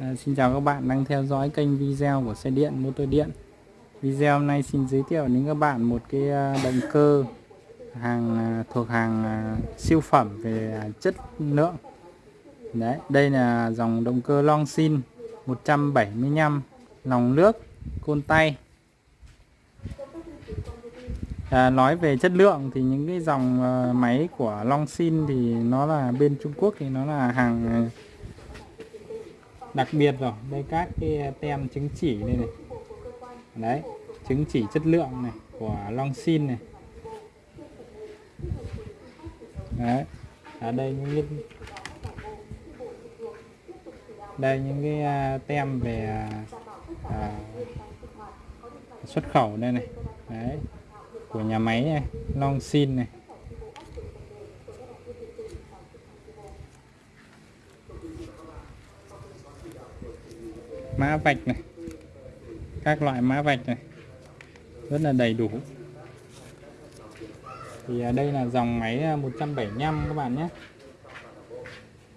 À, xin chào các bạn đang theo dõi kênh video của xe điện motor điện. Video hôm nay xin giới thiệu đến các bạn một cái à, động cơ hàng à, thuộc hàng à, siêu phẩm về chất lượng. Đấy đây là dòng động cơ long Longsin 175 lòng nước côn tay. À, nói về chất lượng thì những cái dòng máy của long sin thì nó là bên Trung Quốc thì nó là hàng đặc biệt rồi. Đây các cái tem chứng chỉ đây này. Đấy chứng chỉ chất lượng này của Longsin này. Đấy ở đây những cái đây những cái à, tem về à, à, xuất khẩu đây này. Đấy của nhà máy này Longsin này. Mã vạch này các loại mã vạch này rất là đầy đủ. Thì à, đây là dòng máy à, 175 các bạn nhé.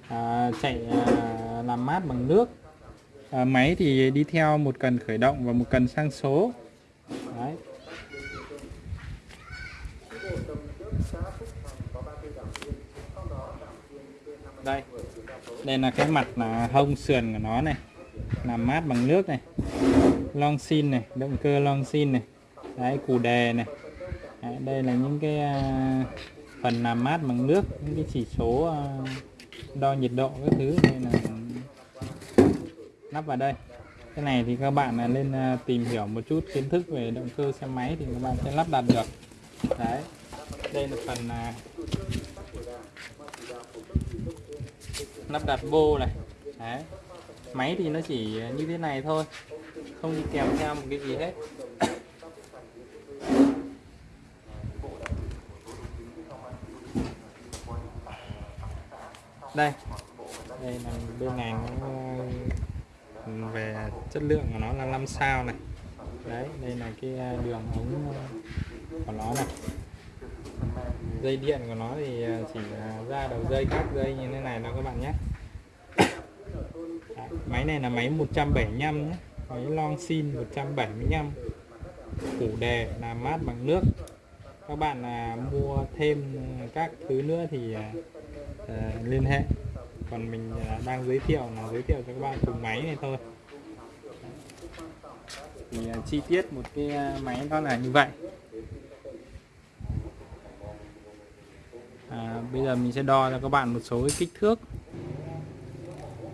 À, chạy à, làm mát bằng nước. À, máy thì đi theo một cần khởi động và một cần sang số. Đấy. đây. Đây là cái mặt là hông sườn của nó này làm mát bằng nước này. Long xin này động cơ long xin này. Đấy củ đề này. Đấy, đây là những cái uh, phần làm mát bằng nước những cái chỉ số uh, đo nhiệt độ các thứ. Đây là lắp vào đây. Cái này thì các bạn là lên uh, à, tìm hiểu một chút kiến thức về động cơ xe máy thì các bạn sẽ lắp đặt được. Đấy đây là phần uh, lắp đặt bô này. Đấy máy thì nó chỉ như thế này thôi, không đi kèm theo một cái gì hết. Đây đây là bên này ờ, về chất lượng của nó là 5 sao này. Đấy, đây là cái ờ, đường ống của nó này. Dây điện của nó thì ờ, chỉ ra đầu dây, các dây như thế này đó các bạn nhé máy này là máy 175 nhé. Máy long sin 175 củ đề là mát bằng nước. Các bạn là mua thêm các thứ nữa thì à, à, liên hệ. Còn mình à, đang giới thiệu là giới thiệu cho các bạn cùng máy này thôi. Thì à, chi tiết một cái à, máy đó là như vậy. À, bây giờ mình sẽ đo cho các bạn một số cái kích thước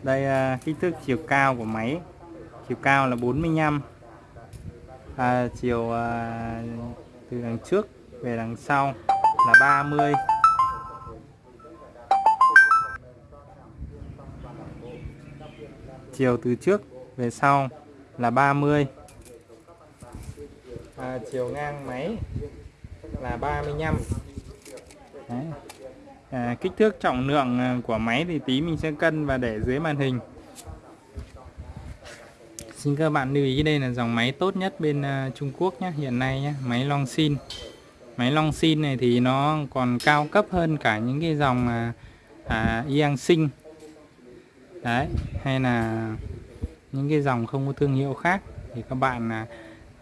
đây à, kích thước chiều cao của máy. Chiều cao là 45 à, chiều à, từ đằng trước về đằng sau là 30 chiều từ trước về sau là 30 à, chiều ngang máy là 35 Đấy à, kích thước trọng lượng à, của máy thì tí mình sẽ cân và để dưới màn hình. Xin các bạn lưu ý đây là dòng máy tốt nhất bên uh, Trung Quốc nhé hiện nay nhé máy Longsin máy Longsin này thì nó còn cao cấp hơn cả những cái dòng uh, à, Yang Sinh đấy hay là những cái dòng không có thương hiệu khác. Thì các bạn à,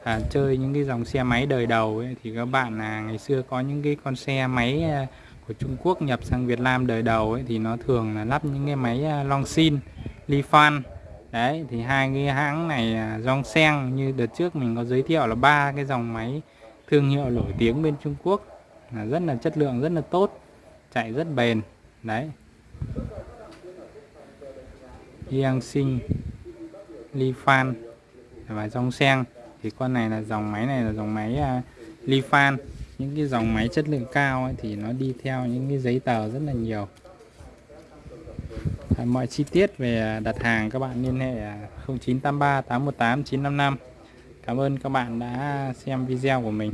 à, chơi những cái dòng xe máy đời đầu ấy, thì các bạn à, ngày xưa có những cái con xe máy à, của Trung Quốc nhập sang Việt Nam đời đầu ấy, thì nó thường là lắp những cái máy à, Longsin, Lifan đấy thì hai cái hãng này à, Zhongsheng như đợt trước mình có giới thiệu là ba cái dòng máy thương hiệu nổi tiếng bên Trung Quốc. Là rất là chất lượng rất là tốt chạy rất bền. Đấy. Yangxin Lifan và Zhongsheng thì con này là dòng máy này là dòng máy à, uh, Lifan những cái dòng máy chất lượng cao ấy, thì nó đi theo những cái giấy tờ rất là nhiều. À, mọi chi tiết về à, đặt hàng các bạn liên hệ 0983 818 955 Cảm ơn các bạn đã xem video của mình.